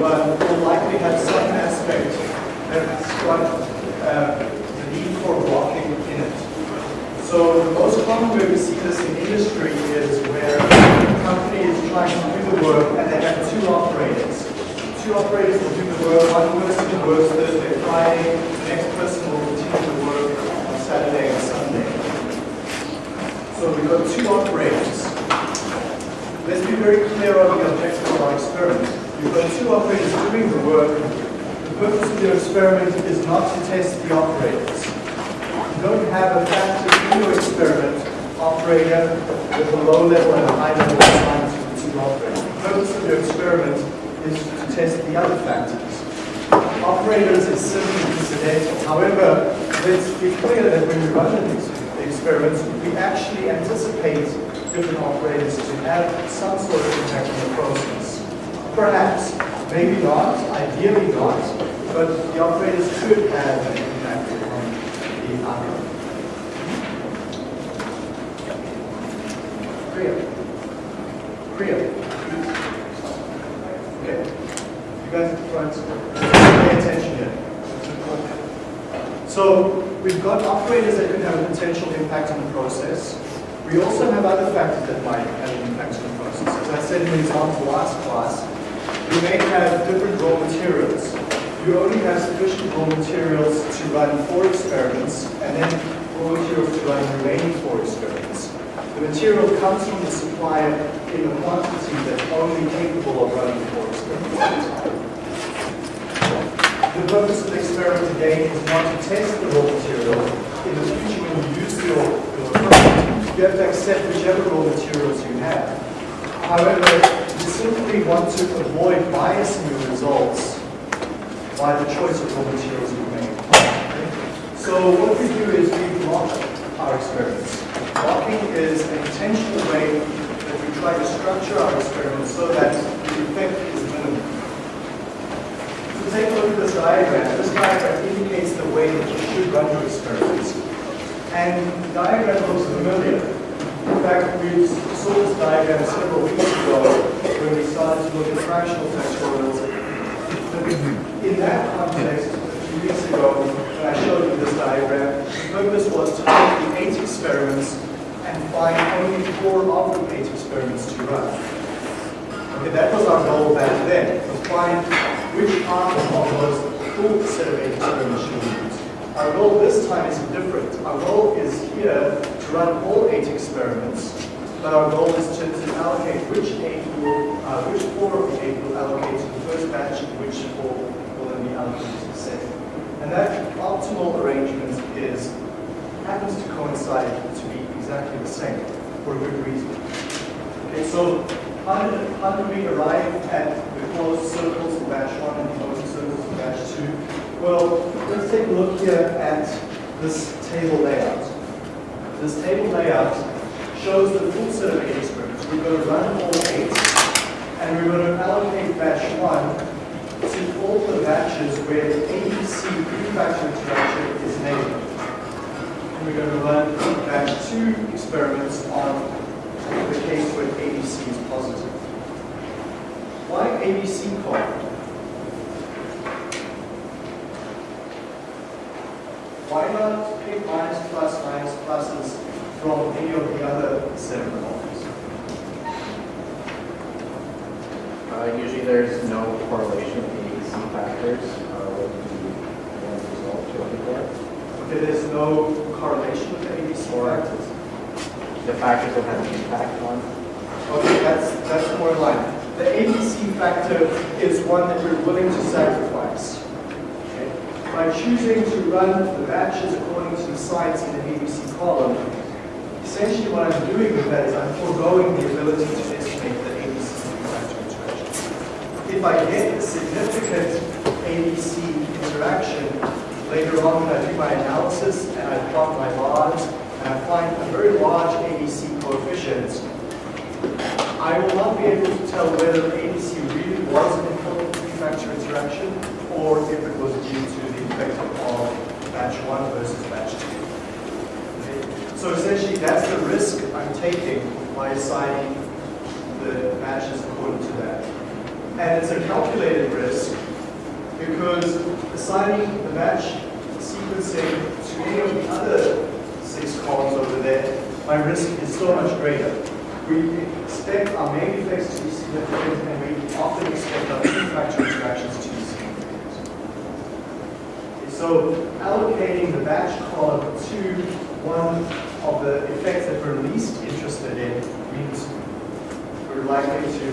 run will likely have some aspect that's got uh, the need for blocking in it. So the most common way we see this in industry is where a company is trying to do the work and they have two operators. Two operators will do the work, one person works Thursday, Friday, the next person will continue the work on Saturday and Sunday. So we've got two operators. Let's be very clear on the objective of our experiment. We've got two operators doing the work. The purpose of your experiment is not to test the operators. You don't have a factor in your experiment operator with a low level and a high level assigned to the two operators. The purpose of your experiment is to test the other factors. Operators is simply incidental. However, let's be clear that when we run the experiments, we actually anticipate different operators to have some sort of impact on the process. Perhaps, maybe not, ideally not, but the operators could have an impact on the outcome. Priya. Priya. Okay. You guys are trying to pay attention here. So we've got operators that could have a potential impact on the process. We also have other factors that might have an impact on the process. As I said in the example last class, you may have different raw materials. You only have sufficient raw materials to run four experiments, and then raw materials to run the remaining four experiments. The material comes from the supplier in a quantity that's only capable of running four experiments. The purpose of the experiment today is not to test the raw material. In the future, when you use your, your equipment, you have to accept whichever raw materials you have. However, simply want to avoid biasing your results by the choice of raw materials you make. So what we do is we block our experiments. Blocking is an intentional way that we try to structure our experiments so that the effect is minimal. So take a look at this diagram. This diagram indicates the way that you should run your experiments. And the diagram looks familiar. In fact, we saw this diagram several weeks ago when we started to look at fractional factorials. In that context, a few weeks ago, when I showed you this diagram, the purpose was to take the eight experiments and find only four of the eight experiments to run. Okay, that was our goal back then, to find which arm of those full set of eight experiments we use. Our goal this time is different. Our goal is here to run all eight experiments, but our goal is to, to allocate which eight will, uh, which four of the eight will allocate to the first batch, and which four will then be allocated to the second. And that optimal arrangement is happens to coincide to be exactly the same for a good reason. Okay, so how did, how did we arrive at the closed circles in batch one and the open circles in batch two? Well, let's take a look here at this table layout. This table layout shows the full set of eight experiments. We're going to run all eight, and we're going to allocate batch one to all the batches where the ABC three-factor interaction is negative. And we're going to run batch two experiments on the case where ABC is positive. Why ABC column? Why not pick minus, plus, minus, from any of the other seven columns? Uh, usually there's no correlation with the ABC factors uh, with the end result you're looking for. Okay, there's no correlation with the ABC factors. The factors that have an impact on. Okay, that's, that's more in line. The ABC factor is one that we're willing to sacrifice. Okay? By choosing to run the batches according to the sites in the ABC column, essentially what I'm doing with that is I'm foregoing the ability to estimate the ABC interaction. If I get a significant ABC interaction, later on when I do my analysis and I plot my bars and I find a very large ABC coefficient, I will not be able to tell whether ABC really was an important factor interaction or if it was due to the effect of batch 1 versus batch 2. So essentially, that's the risk I'm taking by assigning the batches according to that. And it's a calculated risk because assigning the match sequencing to any of the other six columns over there, my risk is so much greater. We expect our main effects to be significant and we often expect our two-factor interactions to be significant. So allocating the batch column to one of the effects that we're least interested in means we're likely to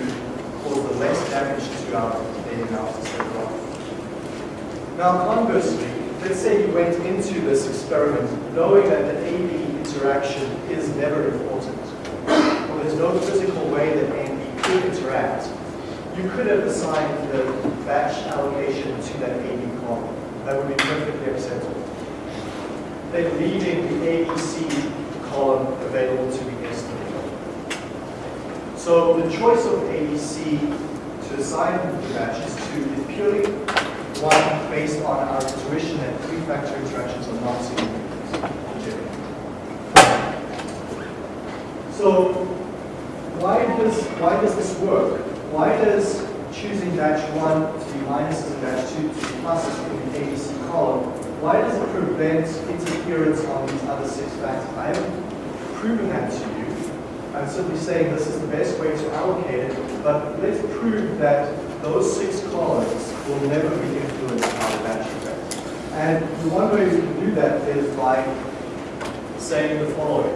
cause the less damage to our data analysis. Now conversely, let's say you went into this experiment knowing that the A-B interaction is never important. Well, there's no physical way that A and B could interact. You could have assigned the batch allocation to that A-B column. That would be perfectly acceptable. Then leaving the ABC column available to be estimated. So the choice of ABC to assign the batch is to is purely one based on our intuition that three-factor interactions are not significant. So why does why does this work? Why does choosing batch one to be minuses and batch two to be pluses in the ABC column, why does it prevent interference on these other six factors? I haven't proven that to you. I'm simply saying this is the best way to allocate it, but let's prove that those six columns will never be influenced by the batch effect. And the one way we can do that is by saying the following.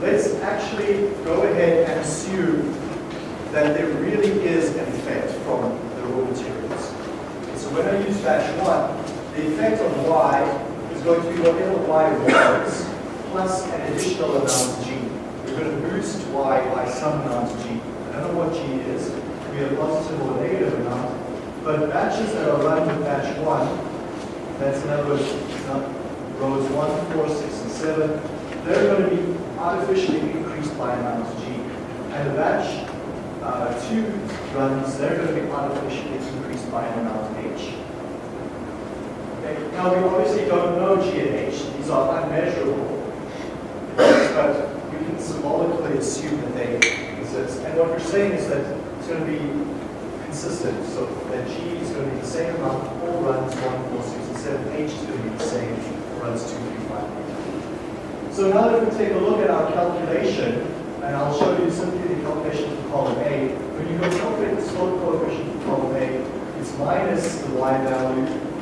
Let's actually go ahead and assume that there really is an effect from the raw materials. So when I use batch one, the effect on y is going to be whatever y was plus an additional amount of g. We're going to boost y by some amount of g. I don't know what g is. It could be a positive or negative amount. But batches that are run with batch one, that's in other words, rows one, four, six, and seven, they're going to be artificially increased by an amount of g. And the batch uh, two runs, they're going to be artificially increased by an amount of h. Okay. Now we obviously don't know g and h. These are unmeasurable. But we can symbolically assume that they exist. And what we're saying is that it's going to be consistent. So that g is going to be the same amount for all runs, 1, 4, 6, and 7. h is going to be the same for runs 2, 3, 5, 8. So now that we take a look at our calculation, and I'll show you simply the calculation for column A. When you go calculate the slope coefficient for column A, it's minus the y value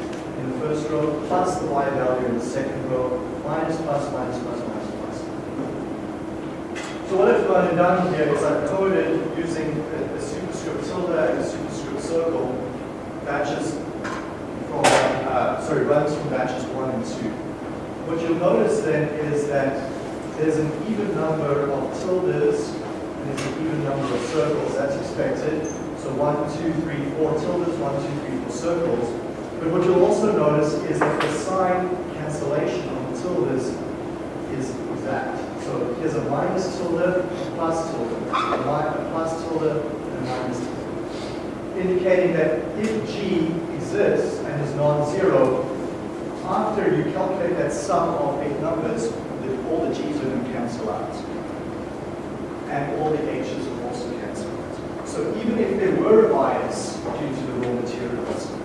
in the first row, plus the y value in the second row, minus, plus, minus, plus, minus, plus. So what I've gone and done here is I've coded using a, a superscript tilde and a superscript circle batches from, uh, sorry, runs from batches 1 and 2. What you'll notice then is that there's an even number of tildes and there's an even number of circles. That's expected. So one, two, three, four tildes, one, two, three, four circles. But what you'll also notice is that the sign cancellation on the tildes is exact. So here's a minus tilde, a plus tilde, a, a plus tilde, and a minus tilde. Indicating that if G exists and is non-zero, after you calculate that sum of eight numbers, all the G's are going to cancel out. And all the H's will also cancel out. So even if there were bias due to the raw materials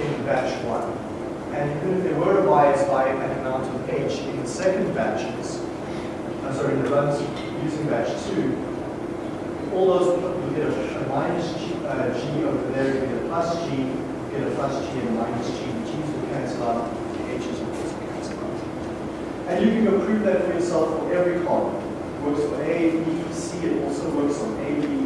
in batch one, and even if there were a bias by an amount of H in the second batches, I'm sorry, in the runs using batch two, all those, you get a, minus G, uh, G over there, you get a plus G, you get a plus G and a minus G. G's will cancel out, the H's will also cancel out. And you can go prove that for yourself for every column. It works for A, B, C, it also works on A, B.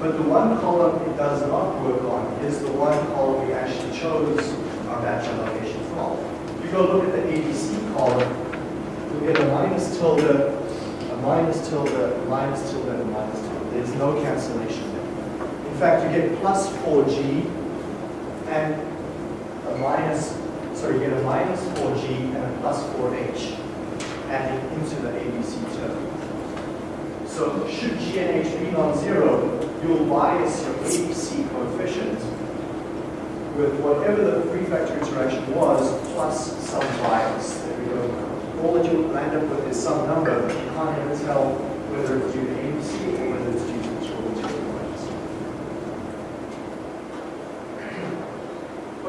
But the one column it does not work on is the one column we actually chose our batch allocation from. If you go look at the ABC column, you'll get a minus tilde, a minus tilde, a minus tilde, and a minus tilde. There's no cancellation there. In fact, you get plus 4G and a minus sorry, you get a minus 4g and a plus 4h added into the ABC term. So should g and h be non-zero, you'll bias your ABC coefficient with whatever the three-factor interaction was plus some bias. There we go. All that you'll end up with is some number that you can't ever tell whether it's due to ABC or whether it's due to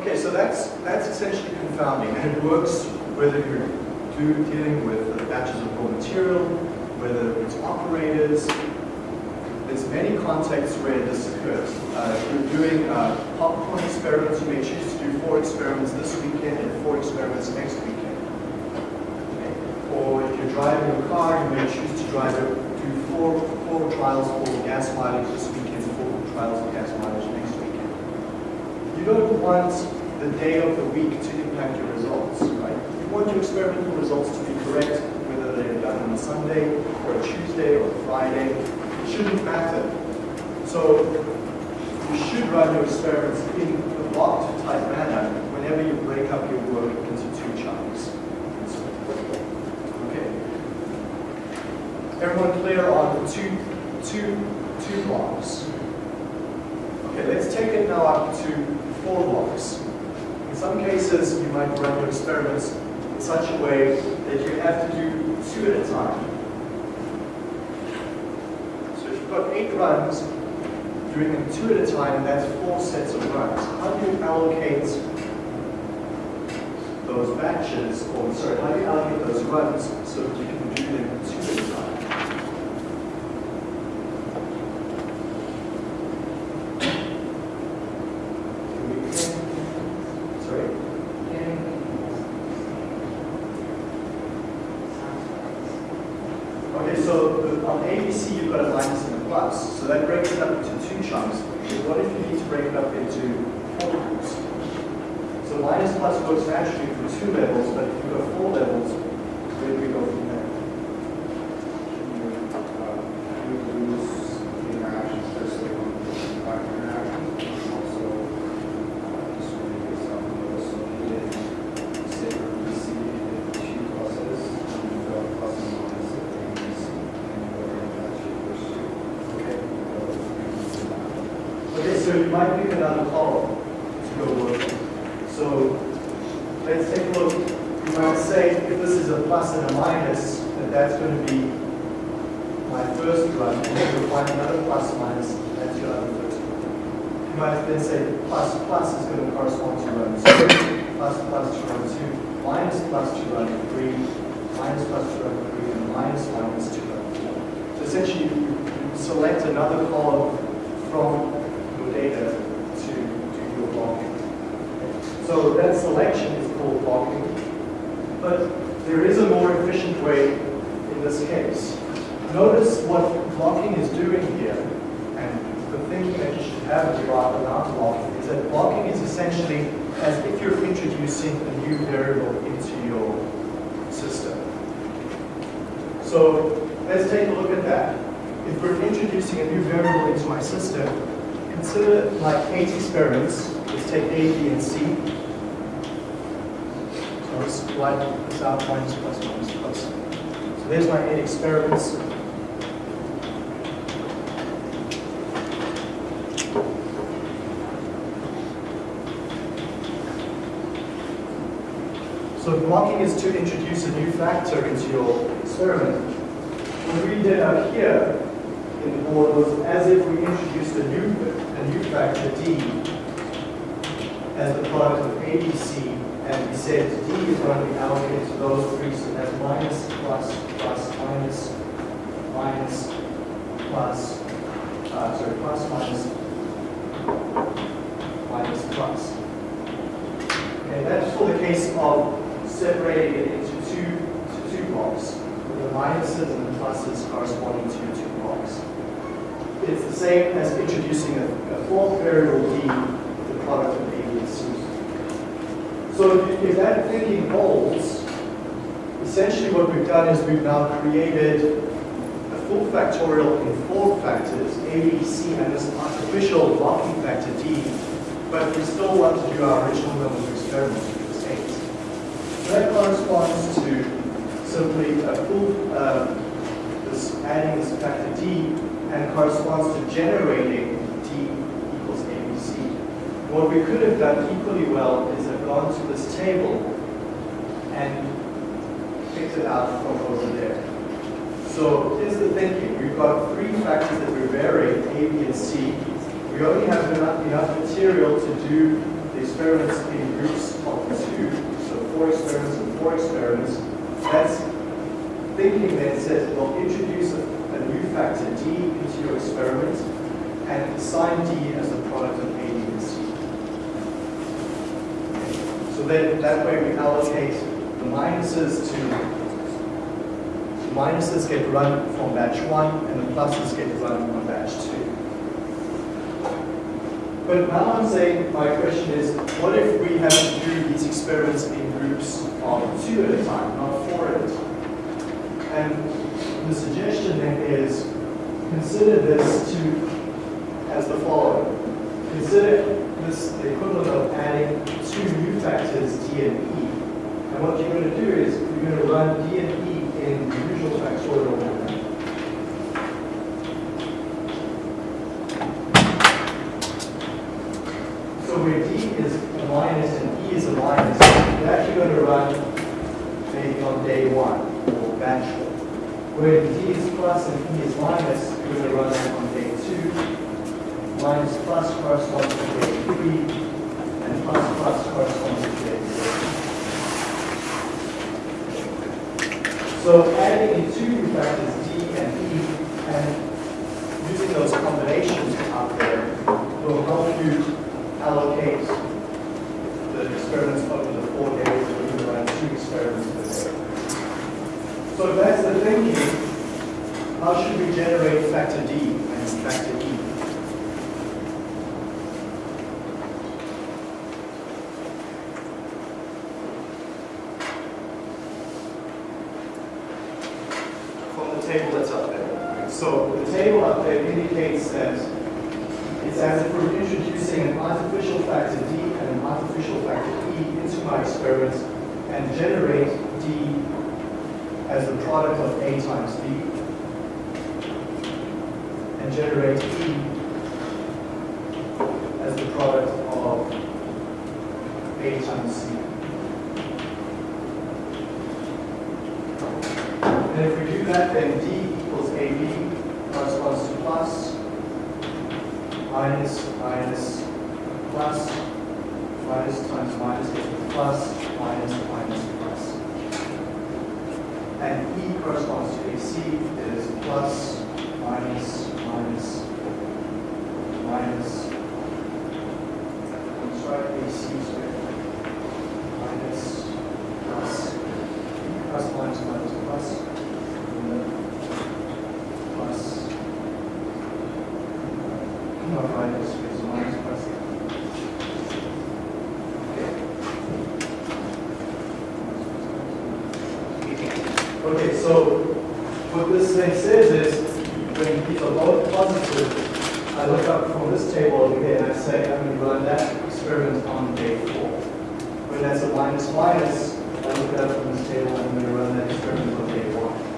Okay, so that's that's essentially confounding, and it works whether you're dealing with batches of raw material, whether it's operators, there's many contexts where this occurs. Uh, if you're doing uh, popcorn experiments, you may choose to do four experiments this weekend and four experiments next weekend. Okay? Or if you're driving a car, you may choose to drive it, do four, four trials for gas mileage this weekend, four trials for gas mileage next weekend. You don't want the day of the week to impact your results, right? You want your experimental results to be correct, whether they're done on a Sunday or a Tuesday or a Friday. Shouldn't matter. So you should run your experiments in a blocked type manner whenever you break up your work into two chunks. Okay. Everyone clear on the two, two, two blocks? Okay, let's take it now up to four blocks. In some cases, you might run your experiments in such a way that you have to do two at a time. So if you've got eight runs, doing them two at a time, that's four sets of runs. How do you allocate those batches, or sorry, how do you allocate those runs so that you can do them two at a time? Can we- Sorry? Okay, so the- on ABC, you've got a minus and a plus, so that breaks it up into two chunks. But What if you need to break it up into four groups? So minus plus works naturally for two levels, but if you've got four levels, where do we go from there? You lose the interactions, especially on the back interaction, and also uh, this will be some associated say for BC two pluses, and you've got plus and minus of ABC, and whether that's your first two. Okay. uh, Okay, so you might pick another column to go work on. So let's take a look. You might say if this is a plus and a minus, that that's going to be my first run, and then you'll find another plus minus, that's your other first run. You might then say plus plus is going to correspond to run two, plus plus to run two, minus plus to run three, minus plus to run three, and minus minus to run four. So essentially, you select another column from data to do your blocking. So that selection is called blocking, but there is a more efficient way in this case. Notice what blocking is doing here, and the thinking that you should have about without blocking is that blocking is essentially as if you're introducing a new variable into your system. So let's take a look at that. If we're introducing a new variable into my system, consider like eight experiments. Let's take A, B, and C. So let's write this out, minus, plus, minus, plus. So there's my eight experiments. So blocking is to introduce a new factor into your experiment. What we did up here in the board was as if we introduced a new, a new factor, D, as the product of ABC, and we said D is going to be allocated to those three, so that's minus, plus, plus, minus, minus, plus, uh, sorry, plus, minus, minus, plus. Okay, that's for the case of separating it into two, two blocks, the minuses and the pluses corresponding to. It's the same as introducing a, a fourth variable d, the product of a, b, and c. So if, that thinking holds, essentially what we've done is we've now created a full factorial in four factors, a, b, c, and this artificial blocking factor d, but we still want to do our original number of experiments, which was eight. So that corresponds to simply a full, uh, this adding this factor d, and corresponds to generating d equals abc. What we could have done equally well is have gone to this table and picked it out from over there. So here's the thinking. We've got three factors that we're varying, A, B, and C. We only have enough, enough material to do the experiments in groups of two, so four experiments and four experiments, that's thinking that says, well, introduce a, factor D into your experiment and assign D as the product of A, and C. So then that way we allocate the minuses to, the minuses get run from batch one and the pluses get run from batch two. But now I'm saying, my question is, what if we have to do these experiments in groups of two at a time, not four at a time? And the suggestion then is, consider this to, as the following. Consider this the equivalent of adding two new factors, D and E. And what you're going to do is, you're going to run D and E in the usual factorial manner. So where D is a minus and E is a minus, you're actually going to run maybe on day one or batch one. Where D is plus and E is minus, you're going to run that on day two. Minus plus corresponds to day three, and plus plus corresponds to day four. So adding in two new factors, D and E, and using those combinations out there will help you allocate the experiments over the four days, we're going to run two experiments per day. So if that's the thinking, how should we generate factor D and factor E? From the table that's up there. So the table up there that it's as if we're introducing an artificial factor D and an artificial factor E into my experiment and generate D as the product of A times B and generate E as the product of A times C. And if we do that, then D equals AB corresponds to plus minus, minus, plus, minus times minus equals plus, minus, minus, plus. And E corresponds to AC, is plus, minus, minus, minus, let's write AC squared, minus, plus, plus, minus, minus, plus, and then plus, not minus, it's minus plus. Okay, so what this thing says is, when these are both positive, I look up from this table over here and I say, I'm going to run that experiment on day four. When that's a minus minus, I look up from this table and I'm going to run that experiment on day one.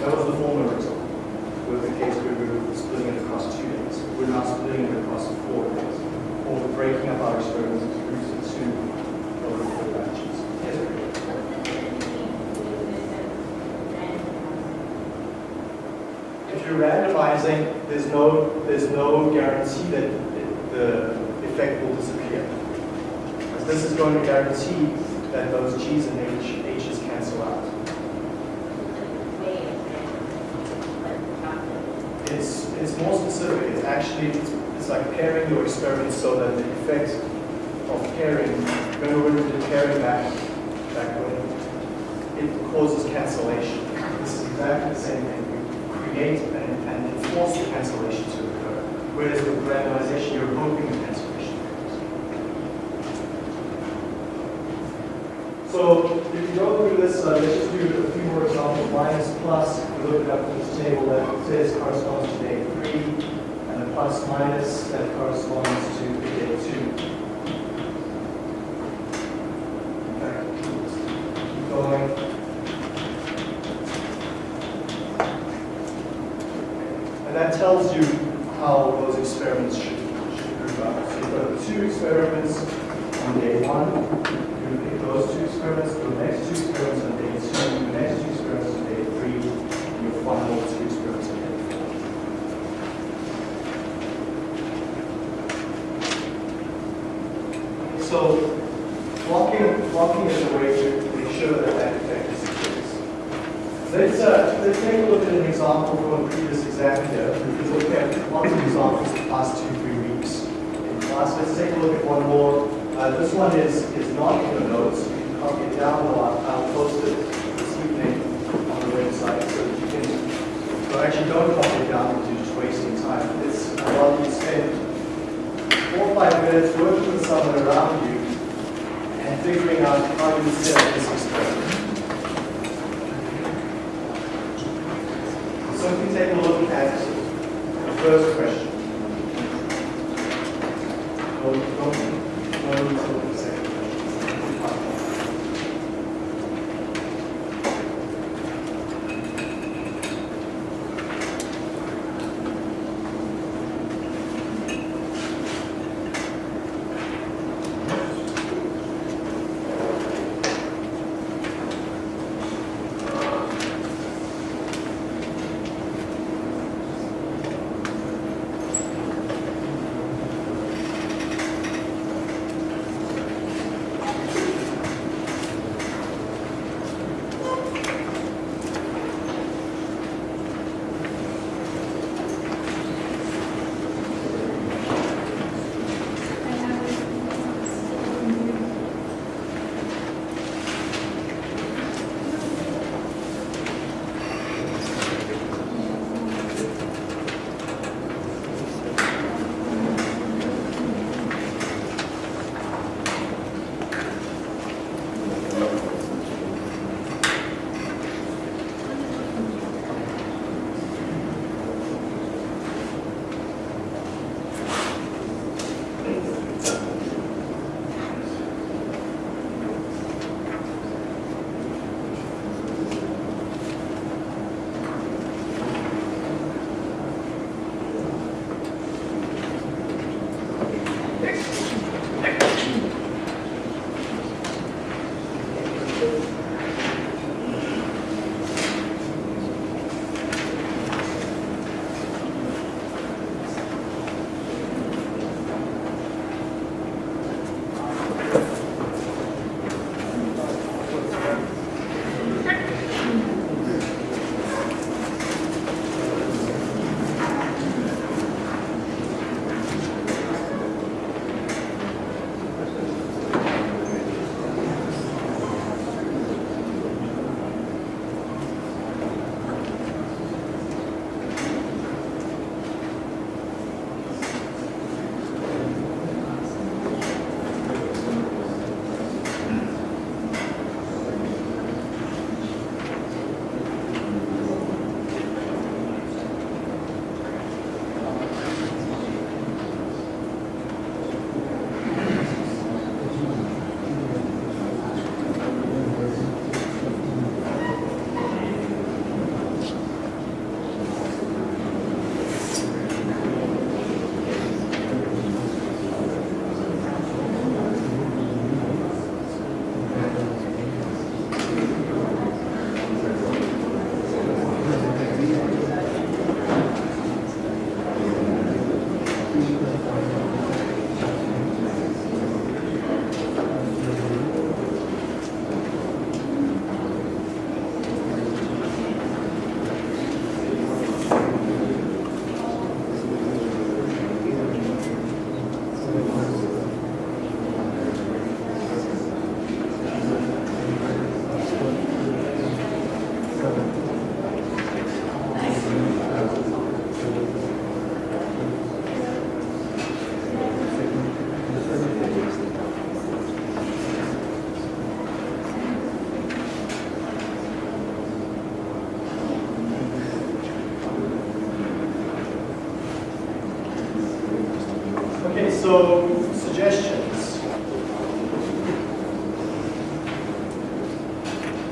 That was the former result. With the case where we were splitting it across two days. We're now splitting it across four days. Or breaking up our experiments into groups of two If you're randomizing, there's no, there's no guarantee that it- the effect will disappear. Because this is going to guarantee that those G's and H, H's cancel out. It's, it's more specific, it's actually, it's, it's like pairing your experiments so that the effect of pairing, when we did pairing back, back when, it causes cancellation. This is exactly the same thing, You create and, and enforce the cancellation to occur. Whereas with randomization, you're hoping the cancellation occurs. So if you go through this, uh, let's just do a few more examples. Minus plus, we look it up in this table that says corresponds to day three, and the plus minus that corresponds to tells you how those experiments should, should group up. So you've got the two experiments on day one, you pick those two experiments, the next two experiments on day two, the next two experiments on day three, and your final two experiments on day four. So, blocking, blocking is a way to make sure that that effect Let's, uh, let's take a look at an example from a previous exam here. We've looked at lots of examples the past two, three weeks in class. Let's take a look at one more. Uh, this one is, is not in the notes. You can copy it down or I'll, post it this evening on the website so that you can, so actually don't copy it down because you're just wasting time. It's, rather you spend four or five minutes working with someone around you and figuring out how you set this take a look at the first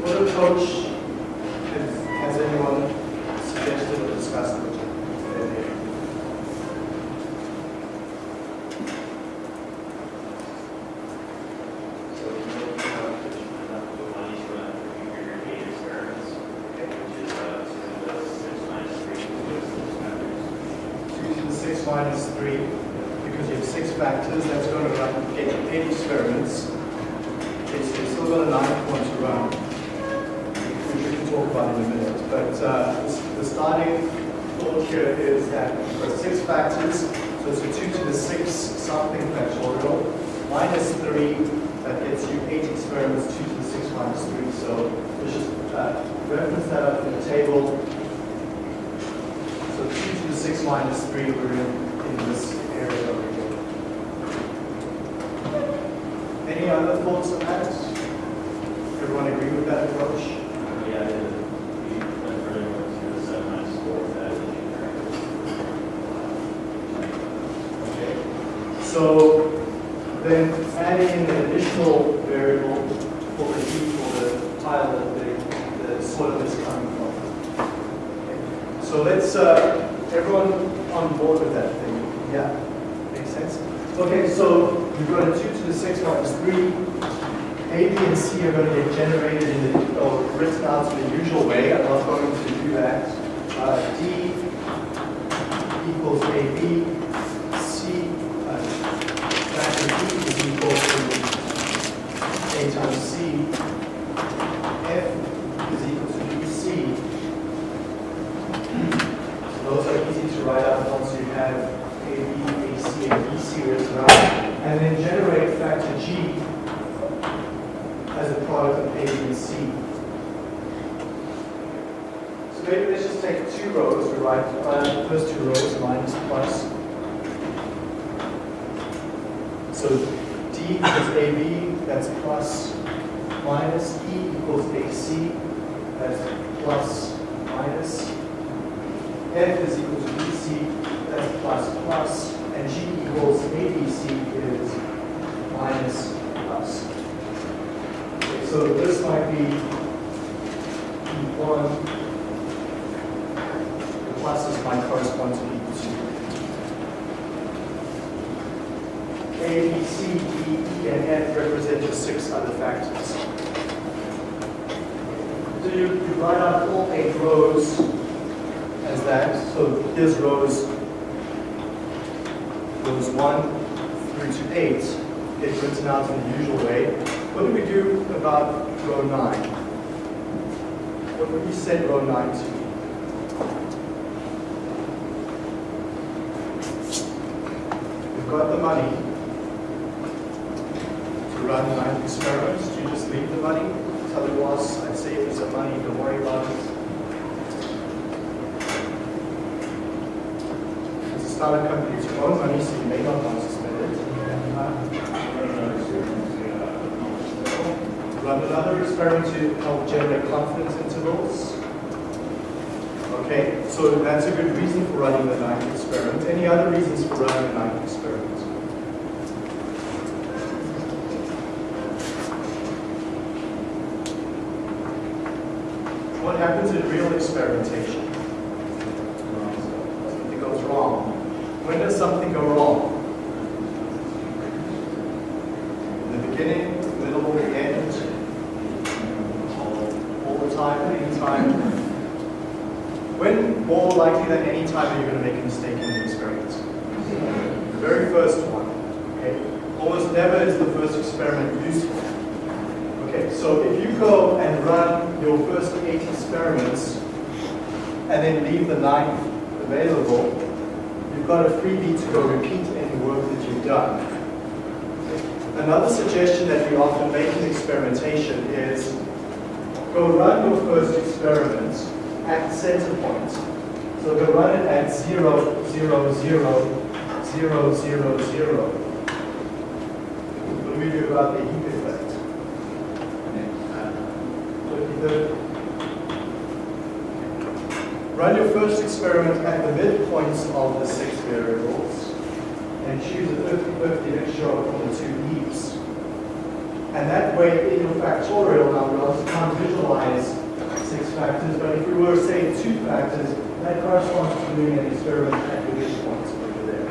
What approach got the money to run nine experiments. You just leave the money? Tell your boss, I'd say it's the money, don't worry about it. It's a startup company, it's your own money, so you may not want to spend it. Run another experiment to help generate confidence intervals. So that's a good reason for running the ninth experiment. Any other reasons for running the ninth experiment? What happens in real experimentation? Something goes wrong. When does something go wrong? In the beginning, the middle, the end, all the time, any time. When more likely than any time are you going to make a mistake in the experiment? The very first one. Okay. Almost never is the first experiment useful. Okay, so if you go and run your first eight experiments and then leave the ninth available, you've got a freebie to go repeat any work that you've done. Another suggestion that we often make in experimentation is go run your first experiment at center point. So go run it at 0, 0, 0, 0, 0, 0. What do we do about the heap effect? Run your first experiment at the midpoints of the six variables and choose a 50-50 mixture of the two heaps. And that way, in your factorial, we also can't visualize six factors, but if we were say, two factors, that corresponds to doing an experiment at the midpoints over there.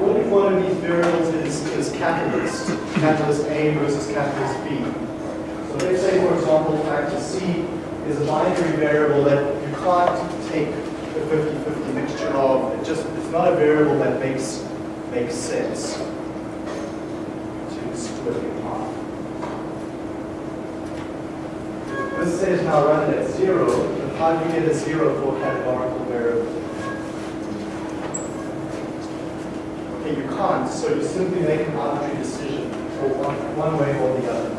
What if one of these variables is, is catalyst, catalyst A versus catalyst B? So let's say, for example, factor C is a binary variable that you can't take the 50-50 mixture of. It just, it's not a variable that makes, makes sense in half. this says now run at zero, but how do you get a zero for categorical variable? Okay, you can't, so you simply make an arbitrary decision for one, one way or the other.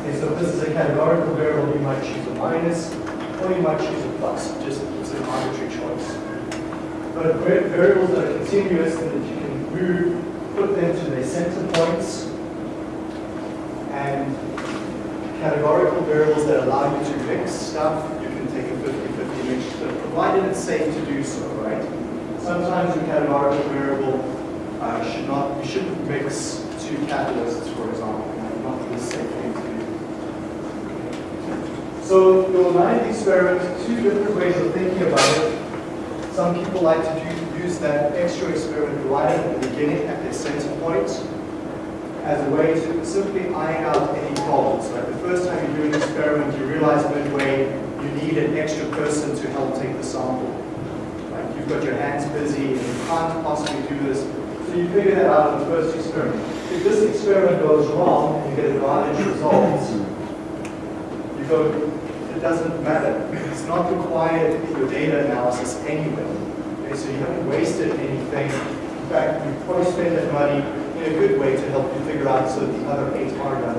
Okay, so if this is a categorical variable, you might choose a minus, or you might choose a plus, just it's an arbitrary choice. But variables that are continuous and that you can move, put them to their center points, and categorical variables that allow you to mix stuff, you can take a 50-50 mixture, provided it's safe to do so, right? Sometimes your categorical variable uh, should not, you shouldn't mix two catalysts, for example, not the safe thing to do. So you'll line the experiment, two different ways of thinking about it. Some people like to do, use that extra experiment right at the beginning at their center point as a way to simply iron out any problems. Like the first time you do an experiment, you realize midway you need an extra person to help take the sample. Like you've got your hands busy and you can't possibly do this. So you figure that out in the first experiment. If this experiment goes wrong and you get a garbage result, you go, it doesn't matter. It's not required in your data analysis anyway. Okay, so you haven't wasted anything. In fact, you've probably spend that money in a good way to help you figure out so the other eight are done.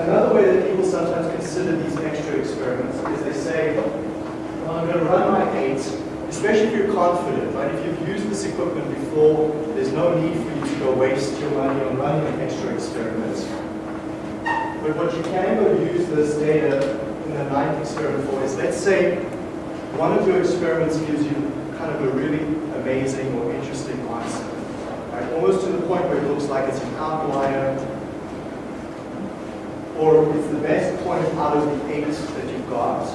Another way that people sometimes consider these extra experiments is they say, well, I'm going to run my eight, especially if you're confident, right? If you've used this equipment before, there's no need for you to go waste your money on running an extra experiment. But what you can go use this data in the ninth experiment for is, let's say, one of your experiments gives you kind of a really amazing or interesting answer. Right? Almost to the point where it looks like it's an outlier, or it's the best point out of the eight that you've got.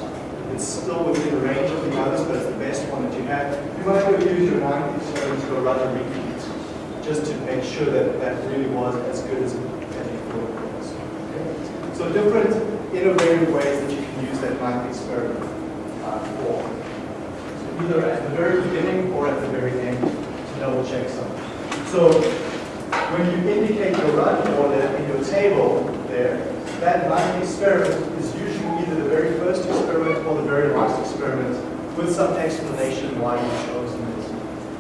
It's still within the range of the others, but it's the best one that you have. You might go use your ninth experiment to go run a repeat, just to make sure that that really was as good as, it was. Okay? So different innovative ways that you can use that ninth experiment uh, for. So either at the very beginning or at the very end to double check something. So when you indicate your run order in your table there, that ninth experiment is usually either the very first experiment or the very last experiment with some explanation why you've chosen it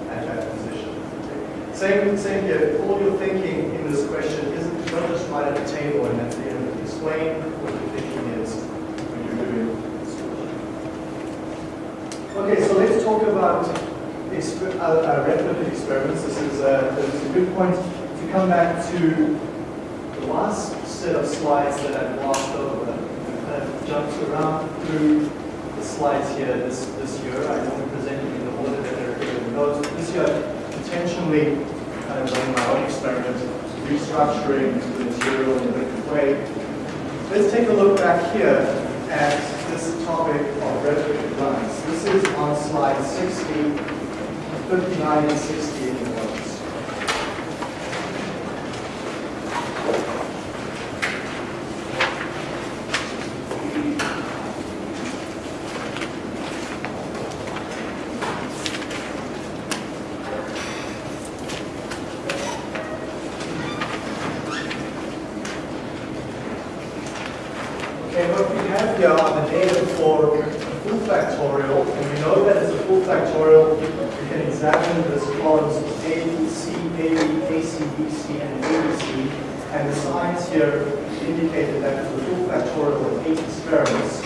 at that position. Same, same here. All your thinking in this question isn't don't just write at the table and that's the end. Explain what your thinking is when you're doing this. Okay, so let's talk about exper- uh, uh, experiments. This is, uh, this is a good point come back to the last set of slides that I glossed over. I kind of jumped around through the slides here this, this year. I only presented in the order that they're given those. This year, I intentionally kind of running my own experiment, restructuring the material in a different way. Let's take a look back here at this topic of replicative runs. This is on slide 60, 59 and 60 in the notes. Okay, what we have here are the data for a full factorial, and we know that as a full factorial, we can examine this columns A, B, C, A, B, A, C, B, C, and A, B, C, and the signs here indicated that for the full factorial of eight experiments.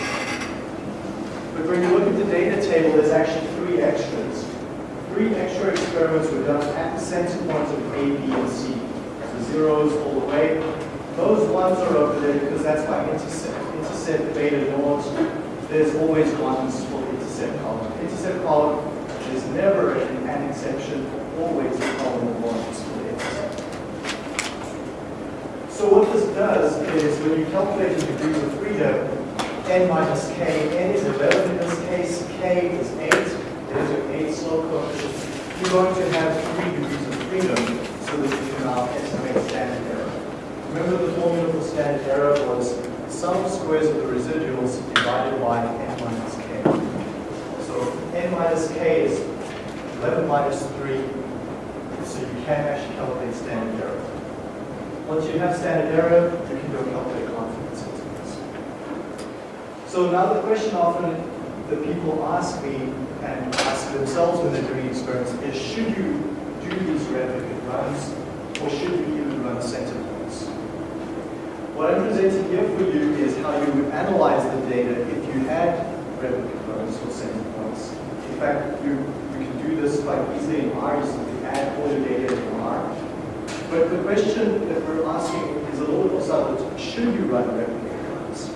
But when you look at the data table, there's actually three extras. Three extra experiments were done at the center points of A, B, and C. So zeros all the way. Those ones are over there because that's my intercept, intercept beta naught. There's always ones for intercept column. Intercept column, there's never an, an exception, always a column of ones for intercept. So what this does is when you calculate the degrees of freedom, n minus k, n is 11 in this case, k is 8, there's your 8 slope coefficient. You're going to have three degrees of freedom so that you can now estimate standard error. Remember the formula for standard error was sum squares of the residuals divided by n minus k. So n minus k is 11 minus 3, so you can actually calculate standard error. Once you have standard error, you can go calculate confidence intervals. So now the question often that people ask me and ask themselves when they're doing experiments is, should you do these replicate runs or should you even run center points? What I'm presenting here for you is how you would analyze the data if you had replicate runs or center points. In fact, you, you can do this quite easily in R, you simply add all your data in R. But the question that we're asking is a little bit more subtle. Should you run replicate runs?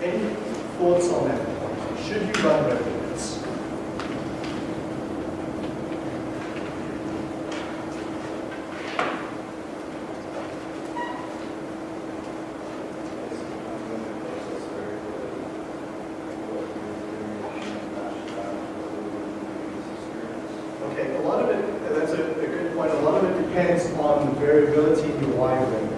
Any thoughts on that point? Should you run replicates? Okay, a lot of it, that's a, a good point, a lot of it depends on the variability in your Y wave.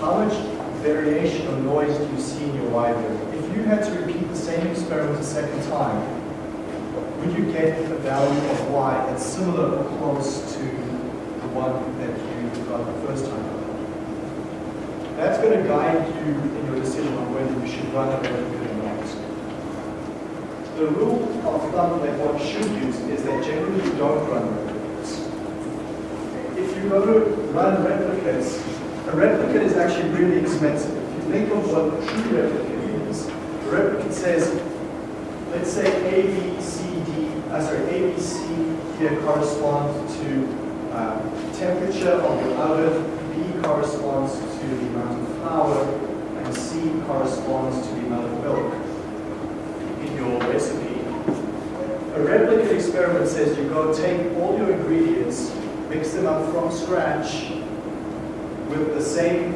How much variation or noise do you see in your Y wave? If you had to repeat the same experiment a second time, would you get a value of Y that's similar or close to the one that you got the first time? That's going to guide you in your decision on whether you should run a replicate or not. The rule of thumb that one should use is that generally you don't run replicates. If you go to run replicates, a replicate is actually really expensive. If you think of what a true replicate is, a replicate says, let's say A, B, C, D, uh, sorry, A, B, C here correspond to uh, temperature of the oven, B corresponds to the amount of flour, and C corresponds to the amount of milk in your recipe. A replicate experiment says you go take all your ingredients, mix them up from scratch with the same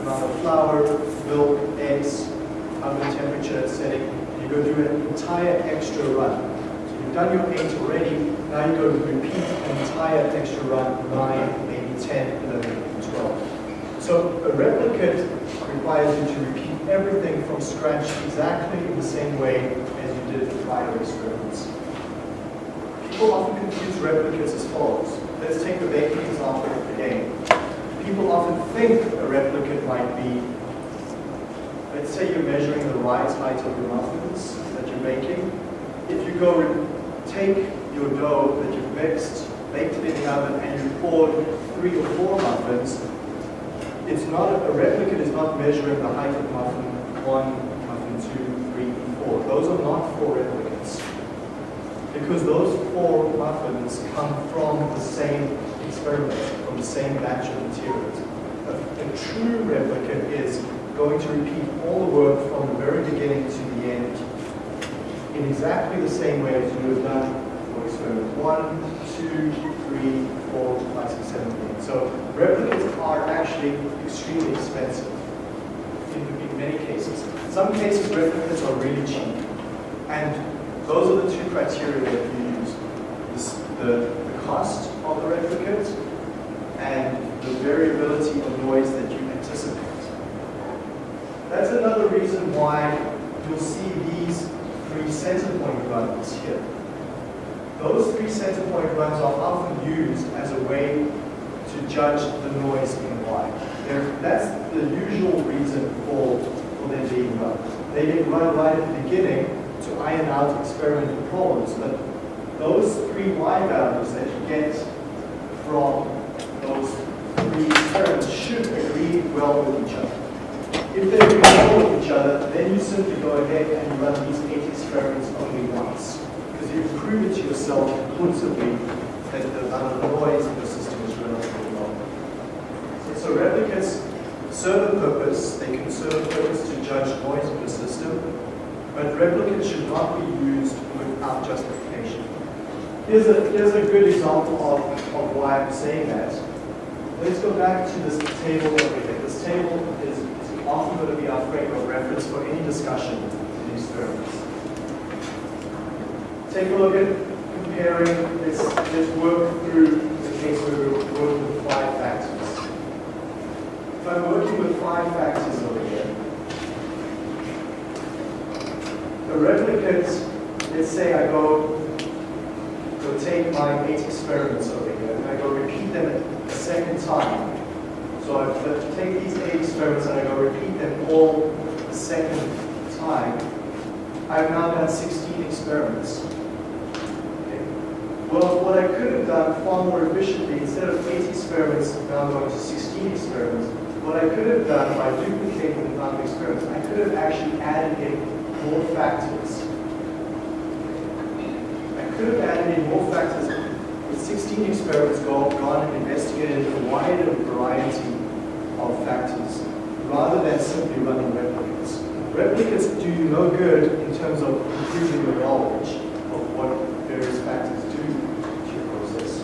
amount of flour, milk, eggs, oven temperature setting. You go do an entire extra run. So you've done your eight already, now you go to repeat an entire extra run, nine, maybe 10, 11, 12. So a replicate requires you to repeat everything from scratch exactly in the same way as you did the prior experiments. People often confuse replicas as follows. Let's take the baking example again. People often think a replicate might be, let's say you're measuring the rise height of your muffins that you're making. If you go and take your dough that you've mixed, baked it in the oven, and you poured three or four muffins, it's not, a replicate is not measuring the height of muffin one, muffin two, three, and four. Those are not four replicates. Because those four muffins come from the same experiment, from the same batch of materials. A, a true replicate is going to repeat all the work from the very beginning to the end in exactly the same way as you have done for experiment one, two, three, four, five, six, seven, eight. So replicates are actually extremely expensive in, in many cases. In some cases, replicates are really cheap. And those are the two criteria that you use. This, the, the cost of the replicate and the variability of noise that you anticipate. That's another reason why you'll see these three center point runs here. Those three center point runs are often used as a way to judge the noise in Y. That's the usual reason for, for them being run. They get run right at the beginning to iron out experimental problems, but those three Y values that get from those three experiments should agree well with each other. If they agree well with each other, then you simply go ahead and run these eight experiments only once. Because you've proven to yourself conclusively that the amount of noise in the system is relatively low. So, so serve a purpose, they can serve a purpose to judge noise in the system, but replicates should not be used without justification. Here's a, here's a good example of, of why I'm saying that. Let's go back to this table over here. This table is, is often going to be our frame of reference for any discussion in experiments. Take a look at comparing, let's, let's work through the case where we're working with five factors. If I'm working with five factors over here, the replicates, let's say I go, go take my eight experiments over here, and I go repeat them a second time. So I take these eight experiments and I go repeat them all a second time. I've now done 16 experiments. Okay. Well, what I could have done far more efficiently, instead of eight experiments, now I'm going to 16 experiments, what I could have done by duplicating the number of experiments, I could have actually added in more factors. Could have added in more factors with 16 experiments, gone, and investigated a wider variety of factors, rather than simply running replicates. Replicates do you no good in terms of improving your knowledge of what various factors do to your process.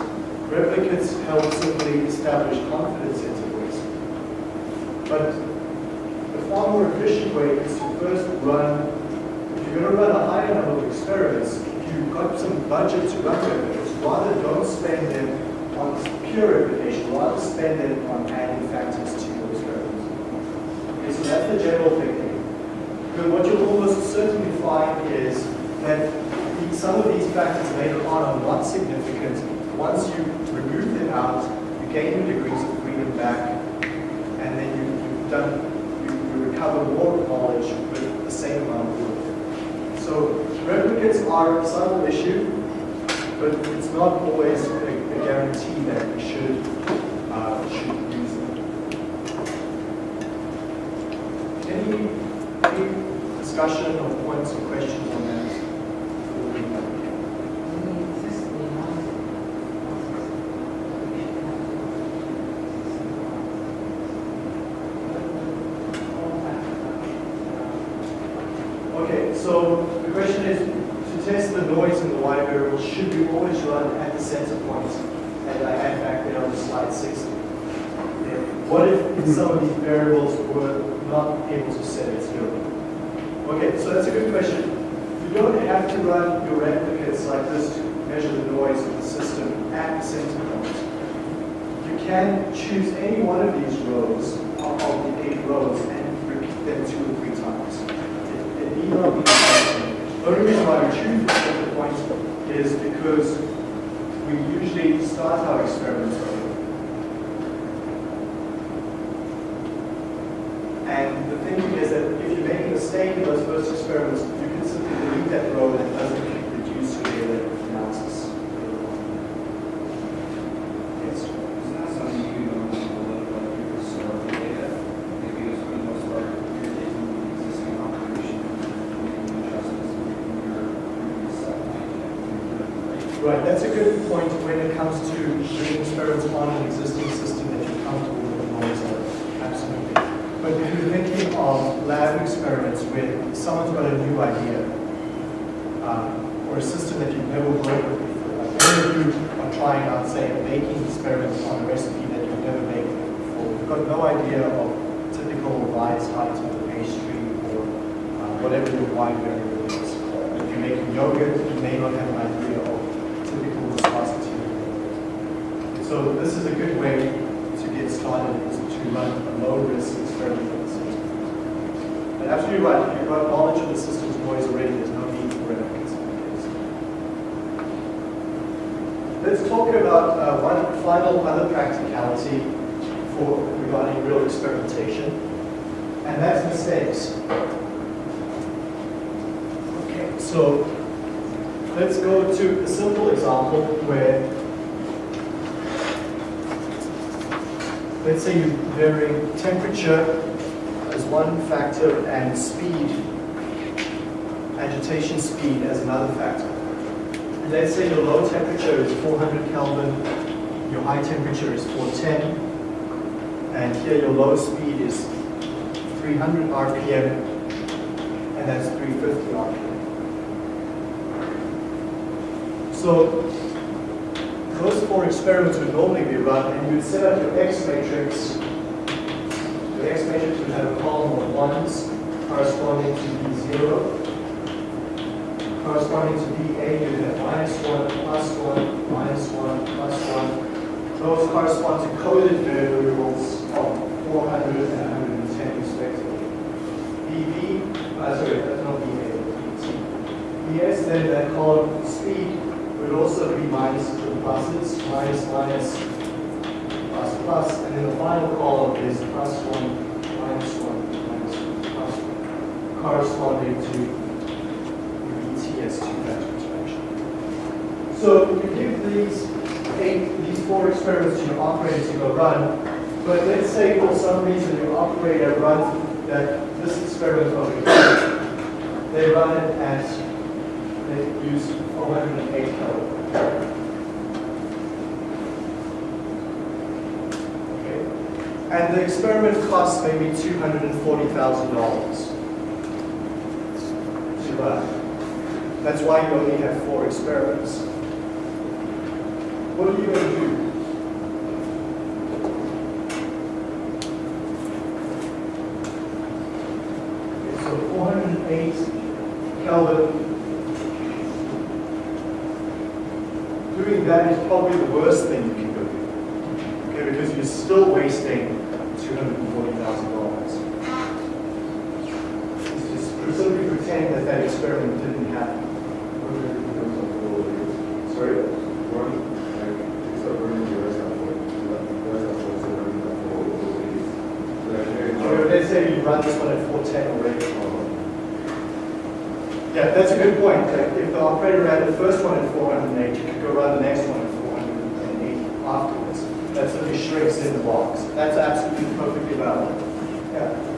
Replicates help simply establish confidence intervals. But the far more efficient way is to first run, if you're going to run a higher number of experiments, got some budget to run replicates, rather don't spend them on pure replication, rather spend them on adding factors to your experiments. Okay, so that's the general thinking. But what you'll almost certainly find is that some of these factors later on are not significant. Once you remove them out, you gain your degrees of freedom back, and then you, you've done, you, you recover more knowledge with the same amount of work. So replicates are a subtle issue, but it's not always a, a guarantee that we should, uh, should use them. Any, any discussion or points or questions on that? Okay, so the question is, to test the noise in the Y variable, should we always run at the center point? And I had back there on the slide 60. Some of these variables were not able to set at zero? Okay, so that's a good question. You don't have to run your replicates like this to measure the noise of the system at the center point. You can choose any one of these rows, of of the eight rows, and repeat them two or three times. It- it need not be The only reason why we choose the center point is because we usually start our experiments early. And the thinking is that if you make a mistake in those first experiments, you can simply delete that row and it doesn't reduce your data analysis. Yes. Isn't something you can do on a little bit data? Maybe it's for the most part, you're taking the existing operation, making adjustments, and your previous. Right, that's a good point when it comes to doing experiments on an existing system that you're comfortable with the noise of. Absolutely. But if you're thinking of lab experiments where someone's got a new idea, um, or a system that you've never worked with before, like of you are trying out, say, a baking experiment on a recipe that you've never baked before. You've got no idea of typical rise heights of the pastry or uh, whatever your Y variable is. If you're making yogurt, you may not have an idea of typical viscosity. So this is a good way to get started, is to run a low-risk experiment on the system. Absolutely right, if you've got knowledge of the system's noise already, there's no need for case. Let's talk about uh, one final other practicality for regarding real experimentation, and that's mistakes. Okay, so let's go to a simple example where, let's say you're varying temperature one factor and speed, agitation speed as another factor. Let's say your low temperature is 400 Kelvin, your high temperature is 410, and here your low speed is 300 RPM, and that's 350 RPM. So those four experiments would normally be run, and you would set up your X matrix. Your X matrix would have a column of ones corresponding to B0. Corresponding to BA, you have minus 1, plus 1, minus 1, plus 1. Those correspond to coded variables of 400 and 110 respectively. BB, uh, sorry, that's not BA, BT. BS, then that column speed would also be minus the pluses, minus, minus, plus, and then the final column is plus one, minus one, minus one, plus one, corresponding to the ETS two-factor expansion. So you give these eight, these four experiments to your operator to go run, but let's say for some reason your operator runs that this experiment over. They run it at, they use 408 kelvin. Okay. And the experiment costs maybe $240,000 to. Uh, that's why you only have four experiments. What are you going to do? Okay, so 408 Kelvin. Doing that is probably the worst thing you can do. Okay, because you're still wasting $240,000. It's just simply pretend that that experiment didn't happen. Sorry? Or let's oh, say you run this one at 410 already. Yeah, that's a good point. Like, If the operator ran the first one at 408, you could go run the next one at 408 afterwards. That simply shrinks in the box. That's absolutely perfectly valid. Yeah.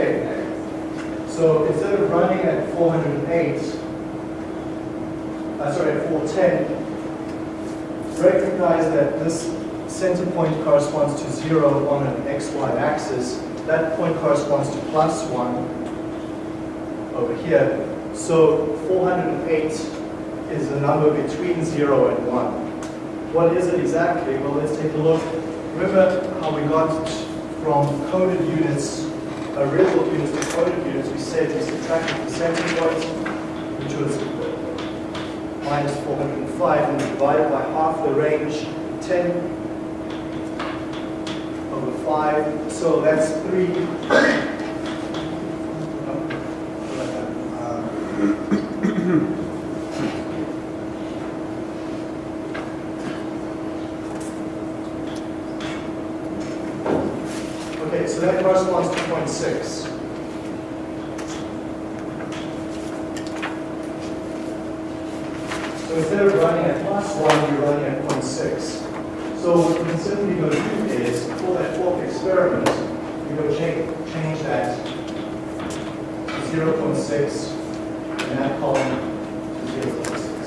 Okay. So instead of running at 408, uh, sorry, at 410, recognize that this center point corresponds to zero on an xy axis. That point corresponds to plus one over here. So 408 is the number between zero and one. What is it exactly? Well, let's take a look. Remember how we got from coded units, uh, real world units to coded units, we said we the which was minus 405 and divided by half the range, 10 over 5, so that's 3. Okay, so that corresponds to 0.6. So instead of running at plus one, you're running at 0.6. So what you can simply go do is, for that fourth experiment, you go change, change that to 0.6, and that column to 0.6.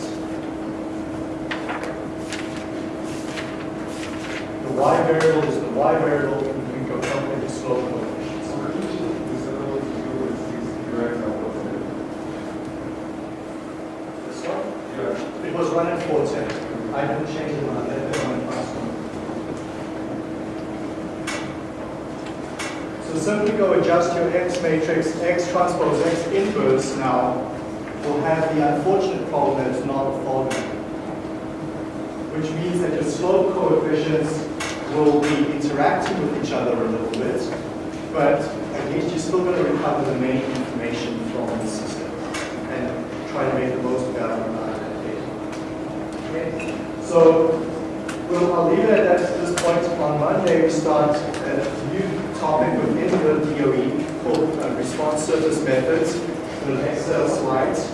The y variable is the y variable, and you can go calculate the slope coefficients. This one? It was run at 410. I didn't change it on that, that on the last one. So simply go adjust your X matrix, X transpose X inverse now will have the unfortunate problem that it's not a orthogonal. Which means that your slope coefficients will be interacting with each other a little bit, but at least you're still going to recover the main information from the system and try to make the most of that uh, data. Okay, so well, I'll leave it at that at this point. On Monday, we start a new topic within the DOE uh, response surface methods. Set of slides.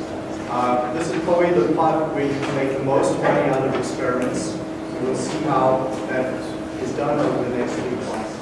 Uh, this is probably the part where you can make the most money out of experiments. We'll see how that is done over the next few months.